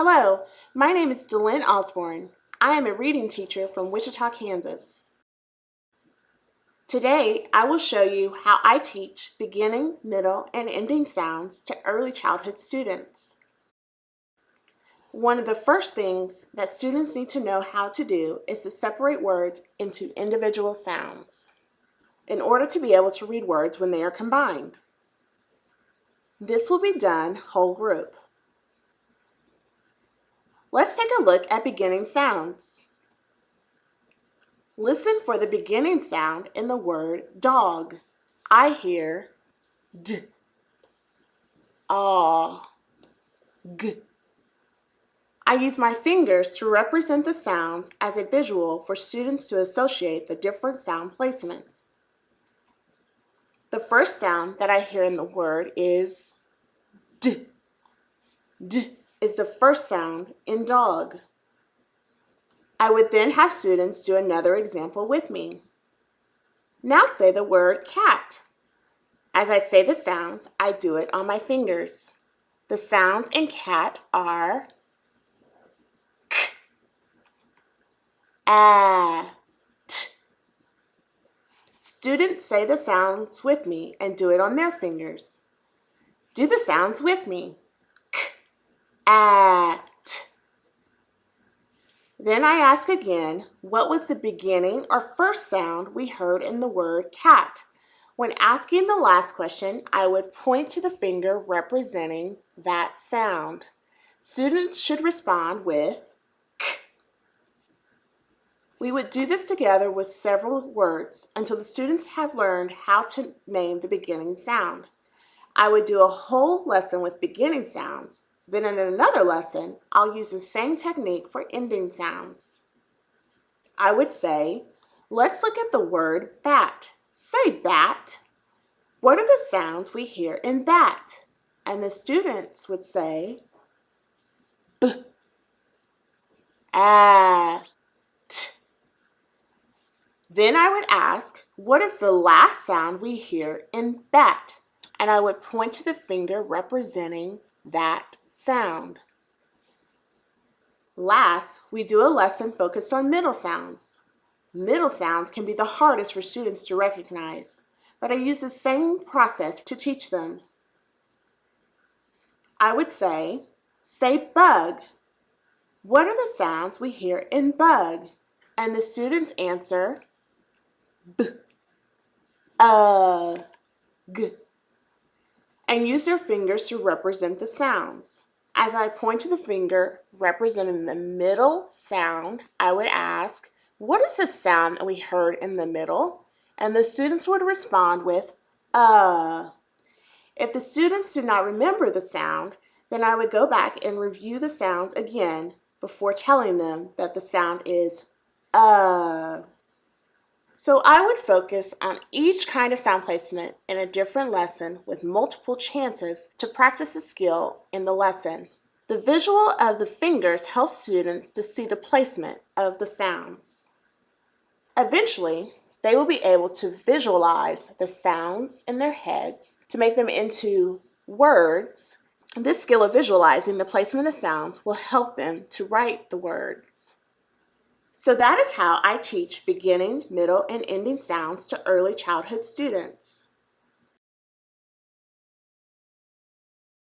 Hello, my name is Delyn Osborne. I am a reading teacher from Wichita, Kansas. Today, I will show you how I teach beginning, middle, and ending sounds to early childhood students. One of the first things that students need to know how to do is to separate words into individual sounds in order to be able to read words when they are combined. This will be done whole group. Let's take a look at beginning sounds. Listen for the beginning sound in the word dog. I hear d, ah, g. I use my fingers to represent the sounds as a visual for students to associate the different sound placements. The first sound that I hear in the word is d, d is the first sound in dog. I would then have students do another example with me. Now say the word cat. As I say the sounds, I do it on my fingers. The sounds in cat are k, a, t. Students say the sounds with me and do it on their fingers. Do the sounds with me at. Then I ask again, what was the beginning or first sound we heard in the word cat? When asking the last question, I would point to the finger representing that sound. Students should respond with k. We would do this together with several words until the students have learned how to name the beginning sound. I would do a whole lesson with beginning sounds, then in another lesson, I'll use the same technique for ending sounds. I would say, let's look at the word bat. Say bat. What are the sounds we hear in bat? And the students would say, b, a, t. Then I would ask, what is the last sound we hear in bat? And I would point to the finger representing that sound. Last, we do a lesson focused on middle sounds. Middle sounds can be the hardest for students to recognize, but I use the same process to teach them. I would say, say bug. What are the sounds we hear in bug? And the students answer, b, uh, g, and use their fingers to represent the sounds. As I point to the finger representing the middle sound, I would ask, what is the sound that we heard in the middle? And the students would respond with, uh. If the students did not remember the sound, then I would go back and review the sounds again before telling them that the sound is uh. So I would focus on each kind of sound placement in a different lesson with multiple chances to practice the skill in the lesson. The visual of the fingers helps students to see the placement of the sounds. Eventually, they will be able to visualize the sounds in their heads to make them into words. This skill of visualizing the placement of sounds will help them to write the words. So that is how I teach beginning, middle, and ending sounds to early childhood students.